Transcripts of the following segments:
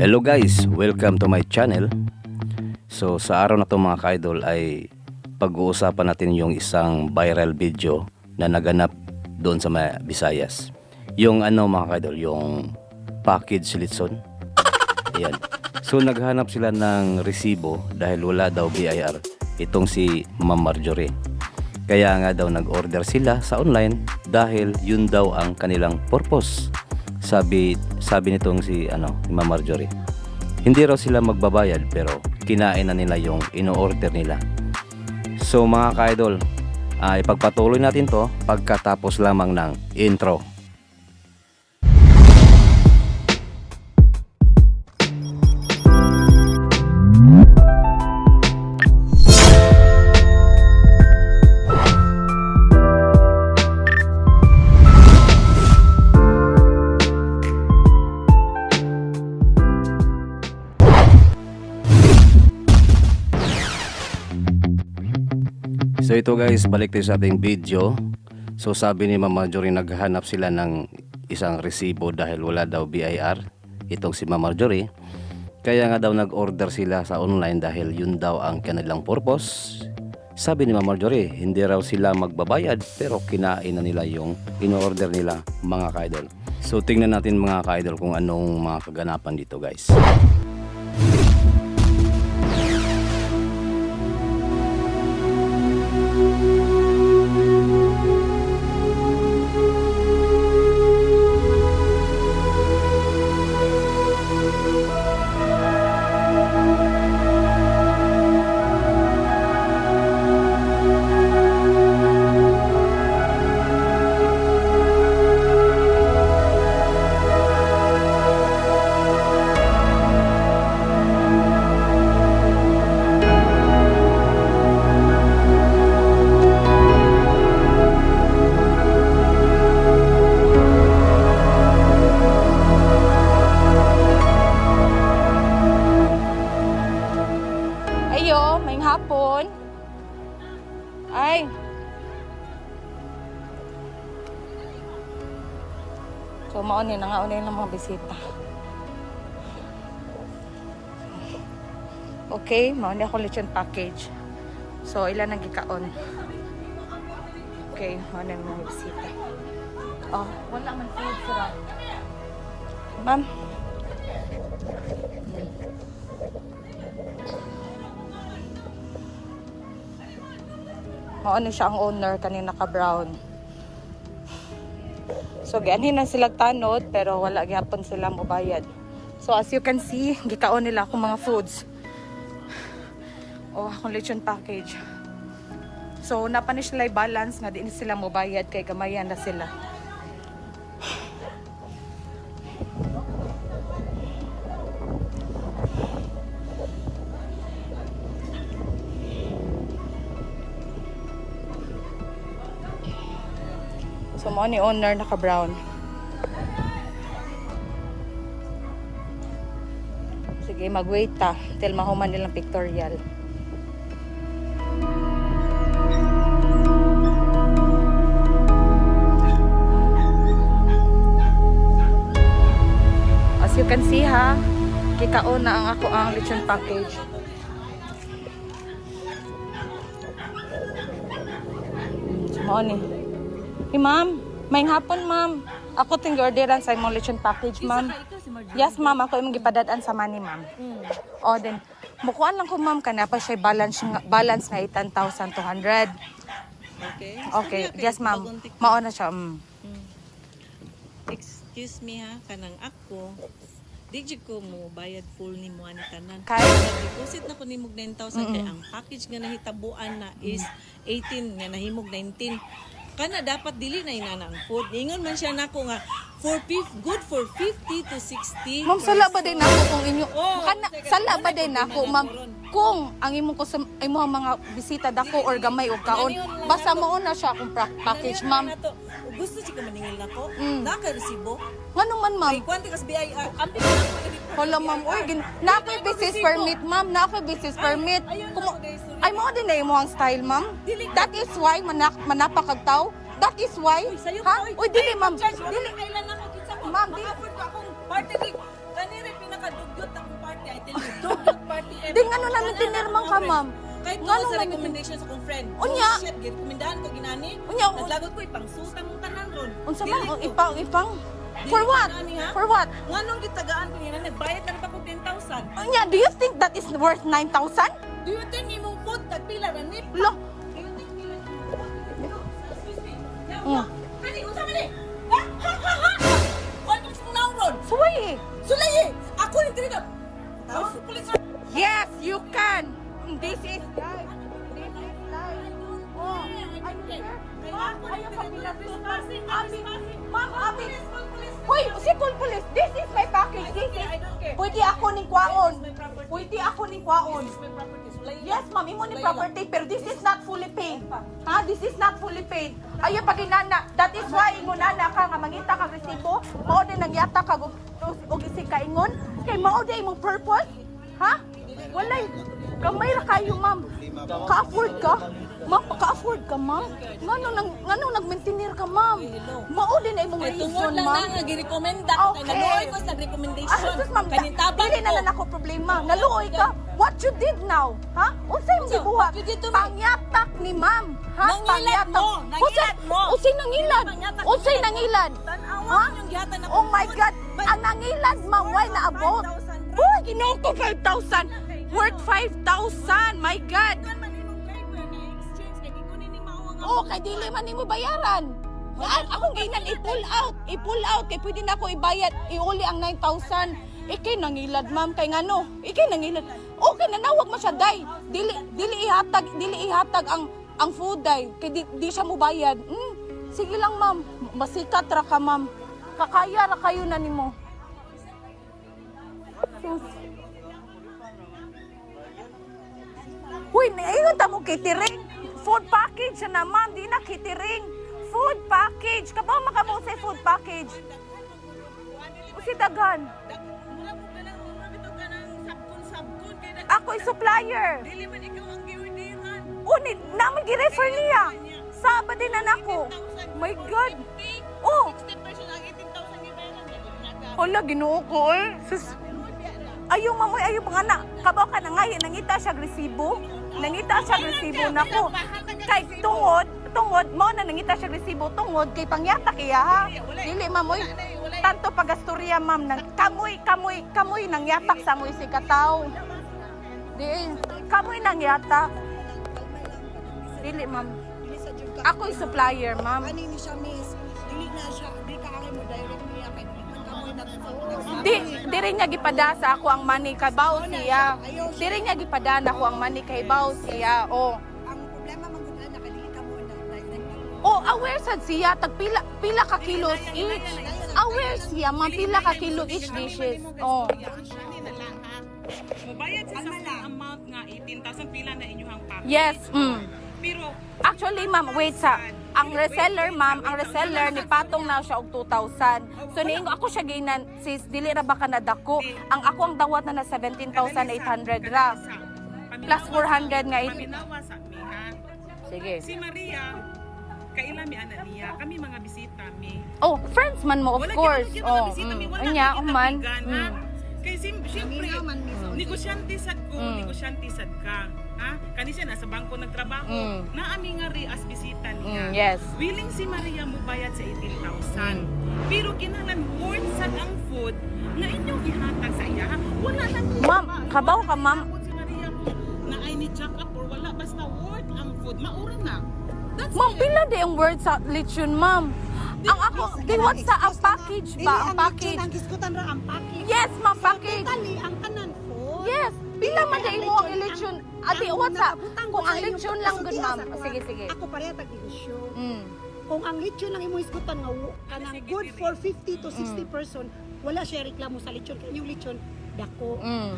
Hello guys, welcome to my channel. So sa araw na to mga kaidol ay pag-uusapan natin yung isang viral video na naganap doon sa mga Visayas. Yung ano mga kaidol, yung package litson. Ayan. So naghanap sila ng resibo dahil wala daw BIR itong si Ma'am Marjorie. Kaya nga daw nag-order sila sa online dahil yun daw ang kanilang purpose. Sabi sabi nitong si ano, Ma'am Marjorie. Hindi raw sila magbabayad pero kinain na nila yung ino-order nila. So mga ka-idol, ah, ipagpatuloy natin to pagkatapos lamang ng intro. So ito guys, balik tayo sa ating video. So sabi ni Mama Marjorie naghahanap sila ng isang resibo dahil wala daw BIR. Itong si Mama Marjorie. Kaya nga daw nag-order sila sa online dahil yun daw ang kanilang purpose. Sabi ni Mama Marjorie, hindi raw sila magbabayad pero kinain na nila yung in-order nila mga kaidol. So tingnan natin mga kaidol kung anong mga kaganapan dito guys. Bisita. Okay, mauni ako lechon package. So, ilan ang gikaon? Okay, mauni ang mga bisita. Oh, wala man food sira. Ma'am. Maano siya ang owner kanina ka brown. So gianhin na sila tanod pero wala gyapon sila mobayad. So as you can see, gikaon nila akong mga foods. O akong lechon package. So napa ni sila balance nga di ni sila mobayad kay gamayan na sila. Mo ni owner naka brown. Sige, mag-wait ta till mahuman nilang pictorial. As you can see ha, kikaon na ang ako ang lechon package. Mo ni. Hey, ma'am. May hapon, ma'am. Ako ting orderan sa imong lechon package, ma'am. Yes, ma'am. Ako imong gipadadaan sa money, ma'am. O, then, mukuan lang ko, ma'am, kana pa siya balance, balance na 8,200. Okay. Okay, yes, ma'am. Mao na siya, mm. Excuse me ha, kanang ako. Di jud ko mo bayad full ni mo ani tanan. Kay- deposit na ko ni mog 9,000 kay ang package nga nahitabuan na is 18 nga nahimog 19. Kana dapat dili na inana ang food. Ingon man siya nako nga for good for 50 to 60. Ma'am, sala ba din ako kung inyo... Oh, kana, sala ba din ko ako, ma'am? Kung ang imong ko imong mga bisita dako or gamay o kaon, basta mao na siya akong pra- package, ma'am. Gusto siya ka maningil nako. Mm. Naka resibo. Ngano man, ma'am? Ay kwanti kas BIR. Ko Hala, ma'am. Uy, gin... Na ako'y business permit, ma'am. Na ako'y business permit. Kumo-. Ay, mo din na mo ang style, ma'am. That is why manak manapakagtaw. That is why. Ha? ko, Uy, dili, ma'am. Dili. Dili. Kailan kinsa ko? Ma'am, dili. Ko akong party week. Kanire pinakadugyot nagmaintindihan man ka, ma'am. Kahit nung sa recommendation sa kong friend. Unya. Oh, shit, girekomendahan ko ginani. Unya, Naglagot ko ipang suta mong tanan ron. Unsa man ko. ipang ipang For what? ha? For what? Nga nung gitagaan ko nila, nagbayad lang pa ko 10,000. Unya, do you think that is worth 9,000? Do you think imong food tagpila ra ni? Lo, Do you think pila? Excuse me. Yaw, Mm. unsa man ni? Ha? Ha? Ha? Ha? What is now ron? suway eh. Sulay eh! Ako ni Trina! Tawag sa pulis! Yes, you can. This is life. This is life. Oh, I'm here. Ma'am, ayaw ka pinatutunan. Abi, ma'am, abi. Hoy, si Paul Police, this is my package. This is, pwede ako ning kwaon. Pwede ako ning kwaon. Yes, ma'am, imo ni property, pero this is not fully paid. Ha? This is not fully paid. Ayaw pag inana. That is why ingon nana ka nga mangita kag resibo, mao din nagyata kag og isig kaingon. Kay mao din imong purpose. Ha? Walay gamay ra kayo, ma'am. Ka-afford ka? Ma'am, ka-afford ka, ma'am? Ngano nang ngano nag-maintainer ka, ma'am? Mao din na imong Ay, tungod reason, lang ma'am. na girekomenda ko kay Okay. naluoy ko sa Ah, recommendation. sus, ma'am, Kanintabang dili na ko. lang ako problema. Naluoy ka. What you did now? Ha? Unsay imong Unsa? gibuhat? What you did to me? Pangyatak ni ma'am. Ha? Nangilad mo. Nangilad mo. unsay nangilad? Pangyatak Unsay nangilad? Ha? Oh my. God! Ang nangilad, ma'am, why na abot? 5,000 Uy, ginoo ko 5,000. Worth 5,000. My God! Kay dili man nimo bayaran. Nga, akong gainan i-pull out, i-pull out kay pwede na ako ibayad, iuli ang 9,000. Ikay nangilad, ma'am, kay ngano? Ikay nangilad. Okay na nawag mo siya, day. Dili dili ihatag, dili ihatag ang ang food day kay di, di siya mo bayad. Hmm, sige lang, ma'am. Masikat ra ka, ma'am. Kakaya ra kayo na nimo. Uy, ayun ta mo catering. Food package na ma'am, di na catering. Food package. Kabaw makamo sa food package. O si Dagan. Ako supplier. Dili man ikaw ang giordiran. Uni, naman gi-refer niya. Sabado din na nako. My God. Oh, 60 person ang 18,000 gibayaran hala, ginoo ko eh. Sus. Ayaw mamoy, ayaw mga na. Kabaw ka na nga, nangita siya resibo. Nangita siya resibo nako. Kay tungod, tungod, mo na nangita siya resibo tungod kay pangyata kaya. Dili mamoy. Tanto pagastorya ma'am nang kamoy kamoy kamoy nang yatak sa moy si kataw. Di kamoy nang yatak. Dili ma'am. Ako'y supplier ma'am. Ani ni siya miss, dili na siya, di ka mo direct niya kay na Di, di rin niya gipadasa ako ang money kay bao siya. Di rin niya gipadana ako ang money kay bao siya. Oh. Ang problema man gud na kay dili ka mo na. Oh, aware sad siya tag pila pila ka kilos each. Aware siya man pila ka kilo each dishes. Oh. Mubayad sa amount nga 18,000 pila na inyong package. Yes. Mm. Pero Actually, ma'am, wait sa ang reseller, ma'am, ang reseller ni patong na siya og 2,000. So niingo ako siya ginan sis dili ra ba ka nadako. Ang ako ang dawat na na 17,800 ra. Plus 400 nga it. Sige. Si Maria kaila mi ana niya. Kami mga bisita mi. Oh, friends man mo of Wala course. kita Oh, bisita mi. mm. Wala Anya, kita man. Mm. Kay sim syempre negosyante sad ko, Mm. negosyante sad ka. Ha? Kani siya nasa bangko nagtrabaho. Mm. Naami nga ri as bisita niya. Mm, yes. Willing si Maria mo bayad sa 18,000. Pero kinahanglan worth sad ang food na inyong ihatag sa iya. Wala lang Ma'am, kabaw ka, ma'am. Si Maria mo na ay ni jack up or wala basta worth ang food. Maura na. Ma'am, pila di ang word sa lechon, ma'am? Ang ako, diwat sa ang package ba? Ang package. Ang kiskutan ra ang package. Yes, ma'am, package. Ang kanan po. Yes, pila man dai mo ang lechon. Adi, what sa? Kung ang lechon lang gud, ma'am. Sige, sige. Ako pareha tag. Mm. Kung ang lechon lang imo iskutan nga kanang good for 50 to 60 Mm. person, wala siya reklamo sa lechon kay yung lechon dako. Mm.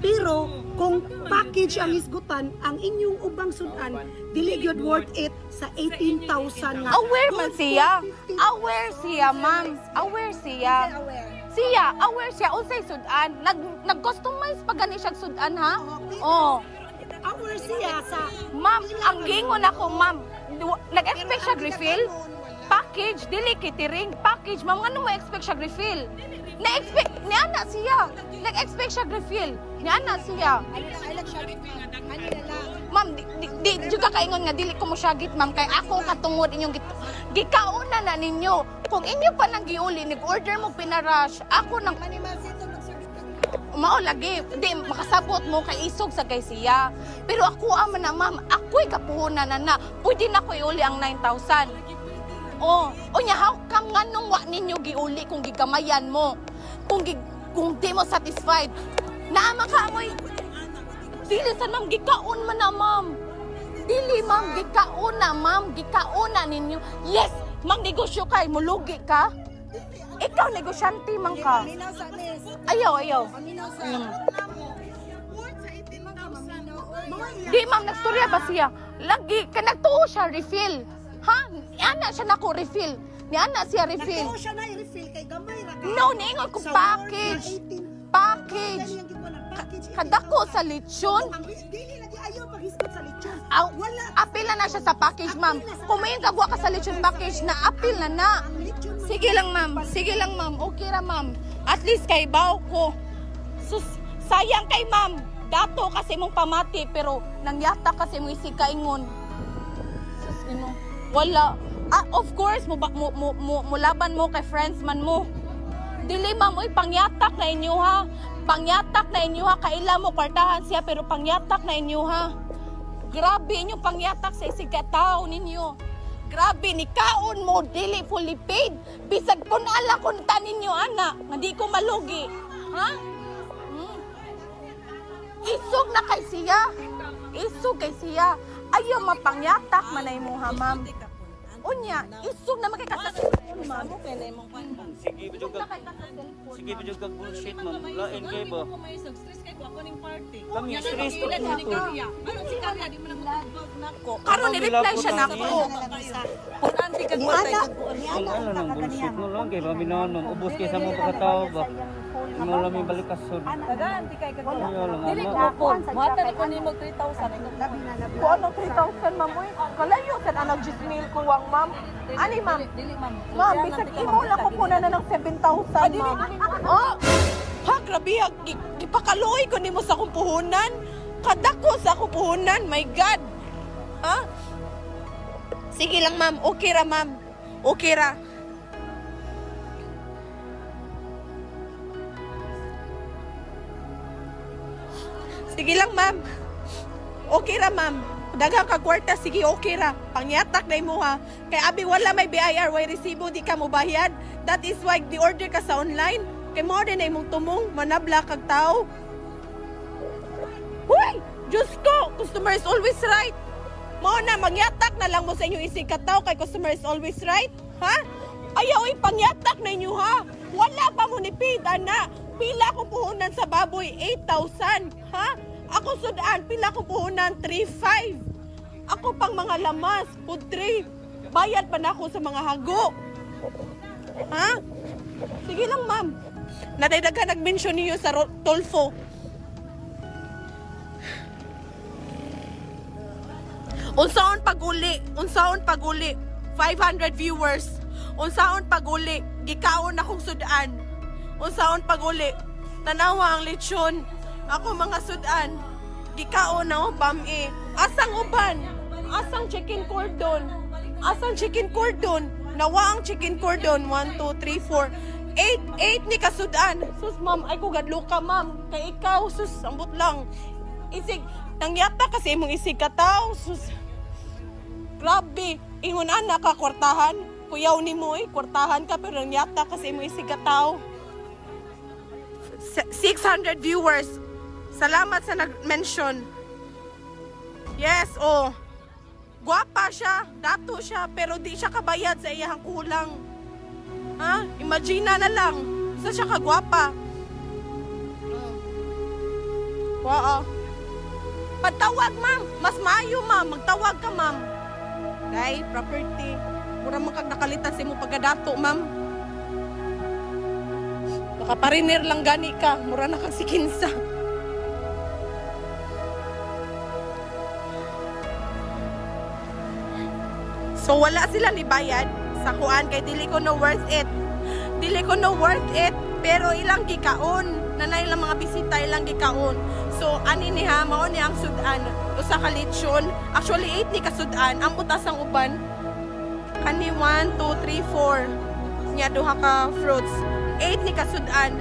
Pero kung package ang isgutan, ang inyong ubang sudan, dili gyud worth it sa 18,000 nga. Aware man siya. for 50. Aware siya, ma'am. Aware siya. Aware. Siya, aware siya unsay sudan. Nag nag-customize pa gani siya sudan ha? Oh. Aware siya sa Ma'am, ang gingon ako, ma'am. Nag-expect siya refill? Package, dili catering. Package, ma'am, ano mo expect siya refill? Na-expect, ni ana siya. Nag-expect siya refill. Ni ana siya. Ma'am, di, di, di, di ka kaingon nga dili ko mo syagit, ma'am. Kay ako katungod inyong git gikauna na ninyo. Kung inyo pa nang giuli, nag-order mo pinarush, ako nang mao lagi di makasabot mo kay isog sa kay siya pero ako ama na ma'am ako'y kapuhunan na na pwede na ko iuli ang 9,000 oh unya how come nga nung wa ninyo giuli kung gigamayan mo? Kung gi, kung di mo satisfied? Naama ka amoy. Dili sa ma'am gikaon man na ma'am. Dili ma'am gikaon na ma'am. Gikaon na ninyo. Yes mang negosyo kay mulugi ka. Ikaw negosyante man ka. Ayaw ayaw. Mm. Di ma'am, nagstorya ba siya? Lagi, ka nagtuo siya, refill. Ha? Ni ana siya nako refill. Ni ana siya refill. Nagtuo siya na i-refill kay gamay ra ka. No, niingon ko package. Word na 18. Package. Kadako sa lechon. Ang dili lagi ayaw sa lechon. Aw, Wala. apil na na siya sa package, ma'am. May kagwa ka sa lechon package, na apil na na. Sige lang, ma'am. Sige lang, ma'am. Okay ra, ma'am. At least kay baw ko. Sus, sayang kay ma'am. Dato kasi mong pamati, pero nangyata kasi mong isikaingon. Sus, ino. Wala. Ah, of course, mo, mo, mo, mo, mo laban mo kay friends man mo. Dili ma'am, uy, pangyatak na inyo ha. Pangyatak na inyo ha. Kaila mo kwartahan siya, pero pangyatak na inyo ha. Grabe inyong pangyatak sa isigataw ninyo. Grabe, ni kaon mo, dili fully paid. Bisag kun ala kun ta ninyo, ana, nga ko malugi. Ha? Hmm. Isog na kay siya. Isog kay siya. Ayaw mapangyatak manay mo ha, ma'am. Unya, isog na makikasasakon, ma'am. Amo kay na imong kwan. Sige, na ka. Sige, bidyo ka bullshit, ma'am. Lain kay ba? May stress kay ko ako ning party. Kami, stress ni to. Karya. Ano si Karya di mo na nako. Karon ni reply siya nako. Kung anti kag patay kag ana ano lang, bullshit mo lang. Kay mami nanon. Ubus kay sa mga pagkatao ba? Mo lang may balikasod. Daganti kay kag Ayaw lang, Dili ko po. Mata na ko nimo 3,000 labi na labi. Kung ano 3,000, ma'am, uy. Kalayo ka na nag-gismail ko, wang, ma'am. Ani, ma'am? Dili ma'am. Ma'am, bisag imo lang ko puna na ng 7,000, ma'am. Oh, ha, grabe, gi- gipakaluoy ko nimo sa akong puhunan. Kadako sa akong puhunan, my God. Ha? Sige lang, ma'am. Okay ra, ma'am. Okay ra. Sige lang, ma'am. Okay ra, ma'am. Daghang ka kwarta, sige, okay ra. Pangyatak na mo ha. Kay abi wala may BIR, way resibo, di ka mo bayad. That is why di order ka sa online. Kay mo din na imong tumong, manabla kag tao. Huy! Diyos ko! Customer is always right. Mao na, mangyatak na lang mo sa inyong isig kataw kay customer is always right. Ha? Ayaw ipangyatak na inyo ha. Wala pa mo ni Pida na. Pila kong puhunan sa baboy, 8,000. Ha? Ako sudan, pila kong puhunan, 3,500. Ako pang mga lamas, tray. Bayad pa na ako sa mga hago. Ha? Sige lang, ma'am. Nadaydagan nag-mention niyo sa Tolfo. Unsaon paguli? Unsaon paguli? 500 viewers. Unsaon paguli? Gikaon akong sudan. Unsaon paguli? Tanawa ang lechon. Ako mga sudan. Gikaon na ubam eh. Asang uban? Asang chicken cordon? Asang chicken cordon? Nawa ang chicken cordon. 1, 2, 3, 4. 8, 8 ni kasudan. Sus, ma'am, ay ko gadlo ka, ma'am. Kay ikaw, sus, ambot lang. Isig, nangyata kasi mong isig ka tao. Sus, grabe. Ingon anak ka, kwartahan. Kuyaw ni mo eh, kwartahan ka, pero nangyata kasi mong isig ka tao. Se- 600 viewers. Salamat sa nag-mention. Yes, oh. Guwapa siya, dato siya, pero di siya kabayad sa iyang kulang. Ha? Imagine na lang. Sa siya kagwapa. Waa. Pagtawag, ma'am. Mas maayo, ma'am. Magtawag ka, ma'am. Kay, property. Mura man kag nakalitan sa imo pagkadato, ma'am. Baka pariner lang gani ka. Mura na kag sikinsa. So wala sila ni bayad sa kuan kay dili ko no worth it. Dili ko no worth it Pero ilang gikaon, nanay lang mga bisita ilang gikaon. So ani ni mao ni ang sudan usa ka lechon. Actually 8 ni kasudan ang butas ang uban. Kani 1 2 3 4 nya duha ka fruits. 8 ni kasudan.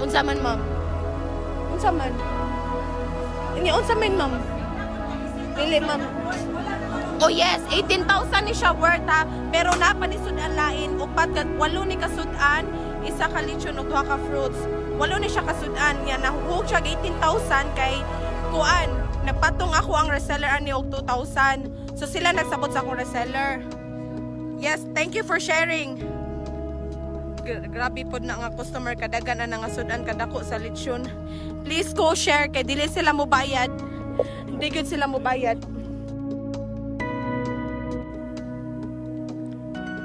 Unsa man ma'am? Unsa man? Ini unsa man ma'am? Dili ma'am. Oh yes, 18,000 ni siya worth ha. Pero napa ni sudan lain, upat walo ni kasudan, isa ka lechon ug duha ka fruits. Walo ni siya kasudan, nga nahuhog siya 18,000 kay kuan. Nagpatong ako ang reseller ani og 2,000. So sila nagsabot sa akong reseller. Yes, thank you for sharing. Gra- Grabe po na nga customer kadagan na nga sudan kadako sa lechon. Please go share kay dili sila mo bayad. Hindi gud sila mo bayad.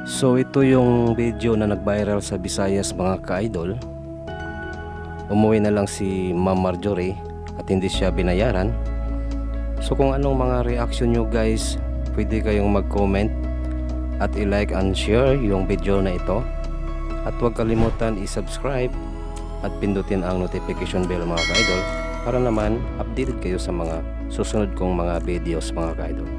So ito yung video na nag-viral sa Visayas mga ka-idol. Umuwi na lang si Ma'am Marjorie at hindi siya binayaran. So kung anong mga reaction nyo guys, pwede kayong mag-comment at i-like and share yung video na ito. At huwag kalimutan i-subscribe at pindutin ang notification bell mga ka-idol para naman updated kayo sa mga susunod kong mga videos mga ka-idol.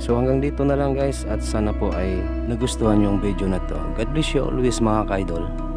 So hanggang dito na lang guys at sana po ay nagustuhan yung video na to. God bless you always mga ka-idol.